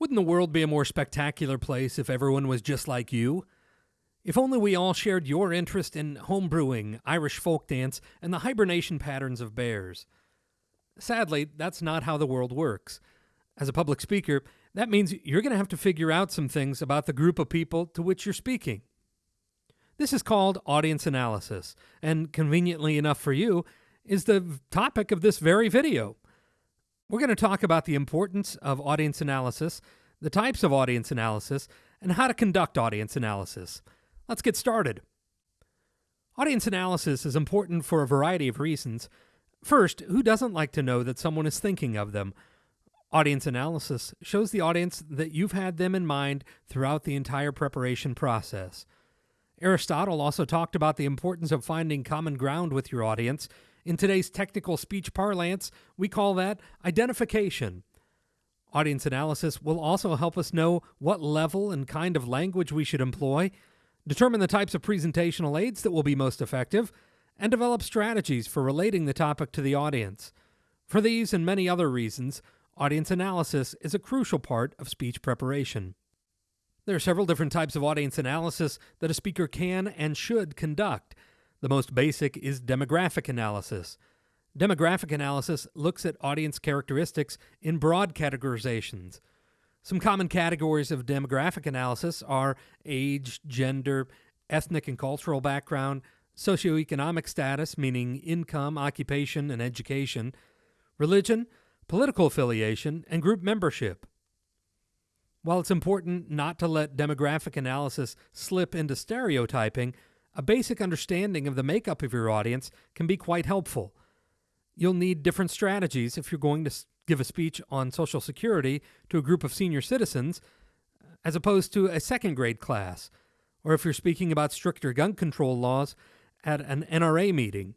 Wouldn't the world be a more spectacular place if everyone was just like you? If only we all shared your interest in homebrewing, Irish folk dance, and the hibernation patterns of bears. Sadly, that's not how the world works. As a public speaker, that means you're going to have to figure out some things about the group of people to which you're speaking. This is called audience analysis, and conveniently enough for you, is the topic of this very video. We're going to talk about the importance of audience analysis, the types of audience analysis, and how to conduct audience analysis. Let's get started. Audience analysis is important for a variety of reasons. First, who doesn't like to know that someone is thinking of them? Audience analysis shows the audience that you've had them in mind throughout the entire preparation process. Aristotle also talked about the importance of finding common ground with your audience in today's technical speech parlance, we call that identification. Audience analysis will also help us know what level and kind of language we should employ, determine the types of presentational aids that will be most effective, and develop strategies for relating the topic to the audience. For these and many other reasons, audience analysis is a crucial part of speech preparation. There are several different types of audience analysis that a speaker can and should conduct. The most basic is demographic analysis. Demographic analysis looks at audience characteristics in broad categorizations. Some common categories of demographic analysis are age, gender, ethnic and cultural background, socioeconomic status, meaning income, occupation, and education, religion, political affiliation, and group membership. While it's important not to let demographic analysis slip into stereotyping, a basic understanding of the makeup of your audience can be quite helpful. You'll need different strategies if you're going to give a speech on Social Security to a group of senior citizens uh, as opposed to a second grade class, or if you're speaking about stricter gun control laws at an NRA meeting.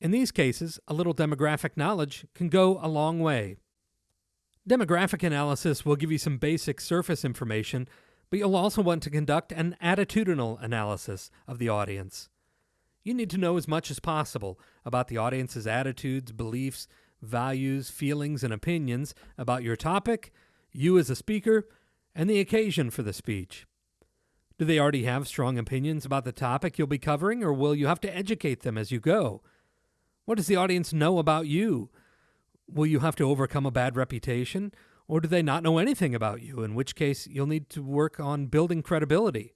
In these cases, a little demographic knowledge can go a long way. Demographic analysis will give you some basic surface information but you'll also want to conduct an attitudinal analysis of the audience. You need to know as much as possible about the audience's attitudes, beliefs, values, feelings, and opinions about your topic, you as a speaker, and the occasion for the speech. Do they already have strong opinions about the topic you'll be covering, or will you have to educate them as you go? What does the audience know about you? Will you have to overcome a bad reputation? Or do they not know anything about you, in which case you'll need to work on building credibility?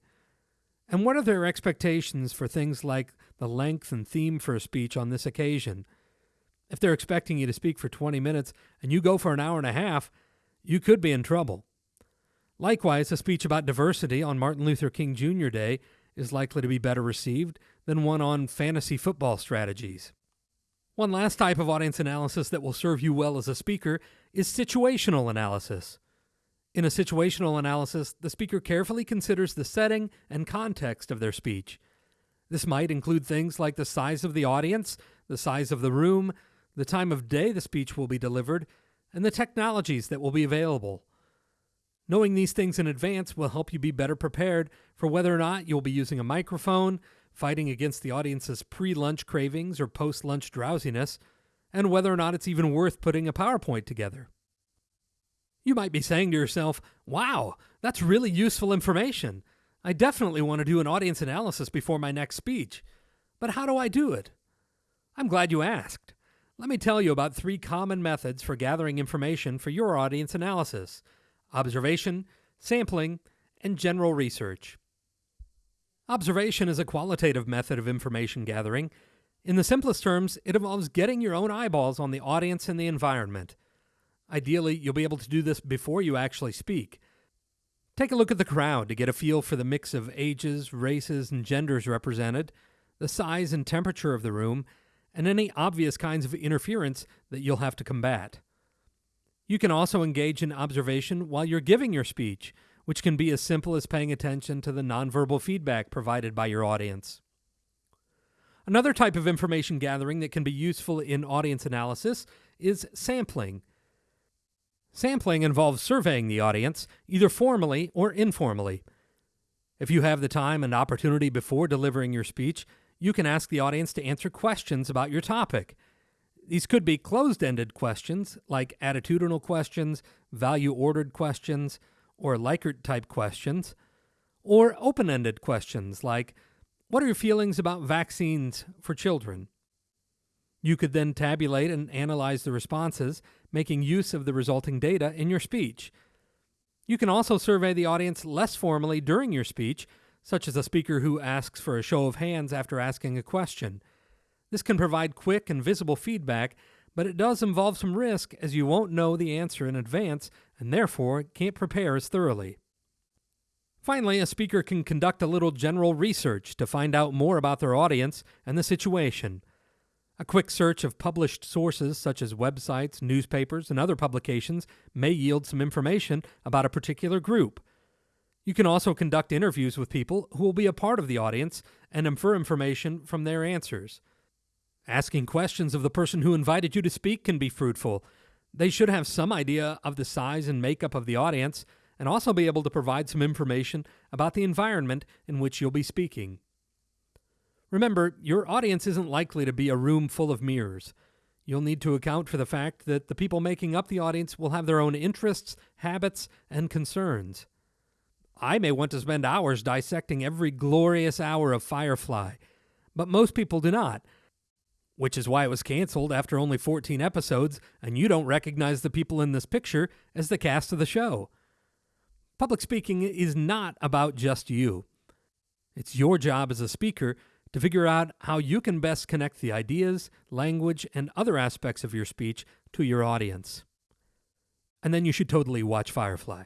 And what are their expectations for things like the length and theme for a speech on this occasion? If they're expecting you to speak for 20 minutes and you go for an hour and a half, you could be in trouble. Likewise, a speech about diversity on Martin Luther King Jr. Day is likely to be better received than one on fantasy football strategies. One last type of audience analysis that will serve you well as a speaker is situational analysis. In a situational analysis, the speaker carefully considers the setting and context of their speech. This might include things like the size of the audience, the size of the room, the time of day the speech will be delivered, and the technologies that will be available. Knowing these things in advance will help you be better prepared for whether or not you'll be using a microphone, fighting against the audience's pre lunch cravings or post lunch drowsiness, and whether or not it's even worth putting a PowerPoint together. You might be saying to yourself, wow, that's really useful information. I definitely want to do an audience analysis before my next speech. But how do I do it? I'm glad you asked. Let me tell you about three common methods for gathering information for your audience analysis observation, sampling, and general research. Observation is a qualitative method of information gathering. In the simplest terms, it involves getting your own eyeballs on the audience and the environment. Ideally, you'll be able to do this before you actually speak. Take a look at the crowd to get a feel for the mix of ages, races, and genders represented, the size and temperature of the room, and any obvious kinds of interference that you'll have to combat. You can also engage in observation while you're giving your speech which can be as simple as paying attention to the nonverbal feedback provided by your audience. Another type of information gathering that can be useful in audience analysis is sampling. Sampling involves surveying the audience, either formally or informally. If you have the time and opportunity before delivering your speech, you can ask the audience to answer questions about your topic. These could be closed ended questions, like attitudinal questions, value ordered questions, or Likert type questions, or open ended questions, like What are your feelings about vaccines for children? You could then tabulate and analyze the responses, making use of the resulting data in your speech. You can also survey the audience less formally during your speech, such as a speaker who asks for a show of hands after asking a question. This can provide quick and visible feedback, but it does involve some risk as you won't know the answer in advance and therefore can't prepare as thoroughly. Finally, a speaker can conduct a little general research to find out more about their audience and the situation. A quick search of published sources such as websites, newspapers, and other publications may yield some information about a particular group. You can also conduct interviews with people who will be a part of the audience and infer information from their answers. Asking questions of the person who invited you to speak can be fruitful. They should have some idea of the size and makeup of the audience and also be able to provide some information about the environment in which you'll be speaking. Remember, your audience isn't likely to be a room full of mirrors. You'll need to account for the fact that the people making up the audience will have their own interests, habits, and concerns. I may want to spend hours dissecting every glorious hour of Firefly, but most people do not, which is why it was canceled after only 14 episodes, and you don't recognize the people in this picture as the cast of the show. Public speaking is not about just you. It's your job as a speaker to figure out how you can best connect the ideas, language, and other aspects of your speech to your audience. And then you should totally watch Firefly.